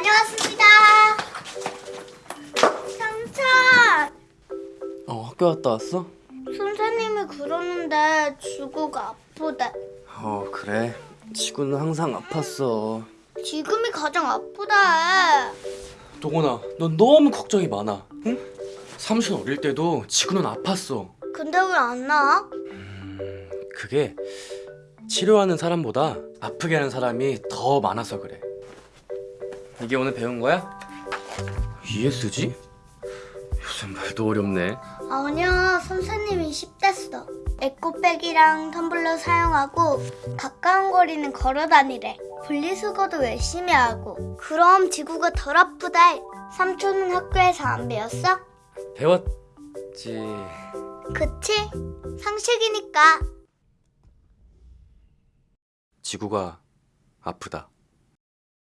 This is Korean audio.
다녀왔습니다. 삼촌, 어 학교 갔다 왔어? 선생님이 그러는데 지구가 아프대. 어 그래 지구는 항상 아팠어 지금이 가장 아프다. 도건아 넌 너무 걱정이 많아 응? 사무실 어릴 때도 지구는 아팠어 근데 왜 안 나아? 그게 치료하는 사람보다 아프게 하는 사람이 더 많아서 그래 이게 오늘 배운 거야? ESG? 요즘 말도 어렵네 아니야, 선생님이 10대 써. 에코백이랑 텀블러 사용하고 가까운 거리는 걸어 다니래. 분리수거도 열심히 하고. 그럼 지구가 덜 아프다. 삼촌은 학교에서 안 배웠어? 배웠지 그치? 상식이니까. 지구가 아프다